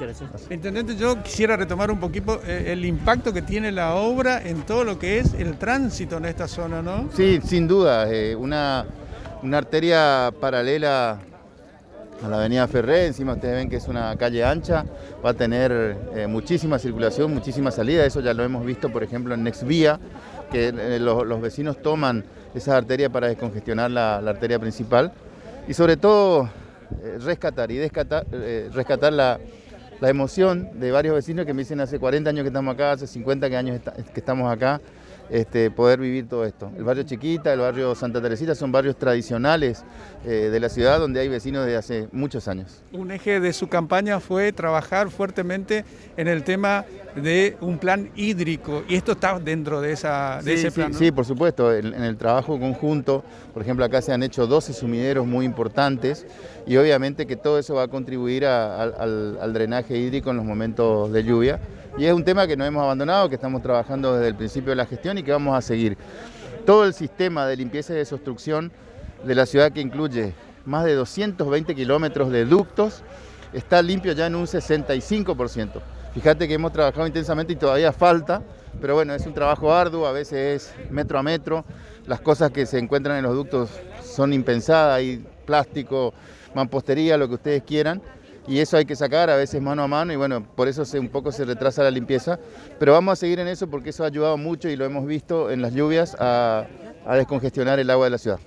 Muchas gracias. Intendente, yo quisiera retomar un poquito eh, el impacto que tiene la obra en todo lo que es el tránsito en esta zona, ¿no? Sí, sin duda, eh, una, una arteria paralela a la avenida Ferré, encima ustedes ven que es una calle ancha, va a tener eh, muchísima circulación, muchísima salida, eso ya lo hemos visto por ejemplo en Nexvía, que eh, los, los, vecinos toman esa arteria para descongestionar la, la arteria principal y sobre todo eh, rescatar y descatar, rescatar la, la, emoción de varios vecinos que me dicen hace 40 años que estamos acá, hace 50 años que estamos acá, este, poder vivir todo esto. El barrio Chiquita, el barrio Santa Teresita son barrios tradicionales eh, de la ciudad donde hay vecinos de hace muchos años. Un eje de su campaña fue trabajar fuertemente en el tema de un plan hídrico y esto está dentro de, esa, de sí, ese plan. Sí, ¿no? sí, por supuesto, en, en, el trabajo conjunto, por ejemplo acá se han hecho 12 sumideros muy importantes y obviamente que todo eso va a contribuir a, a, al, al drenaje hídrico en los momentos de lluvia y es un tema que no hemos abandonado, que estamos trabajando desde el principio de la gestión y que vamos a seguir. Todo el sistema de limpieza y desobstrucción de la ciudad que incluye más de 220 kilómetros de ductos está limpio ya en un 65%. Fíjate que hemos trabajado intensamente y todavía falta, pero bueno, es un trabajo arduo, a veces es metro a metro, las cosas que se encuentran en los ductos son impensadas, hay plástico, mampostería, lo que ustedes quieran, y eso hay que sacar a veces mano a mano y bueno, por eso un poco se retrasa la limpieza, pero vamos a seguir en eso porque eso ha ayudado mucho y lo hemos visto en las lluvias a descongestionar el agua de la ciudad.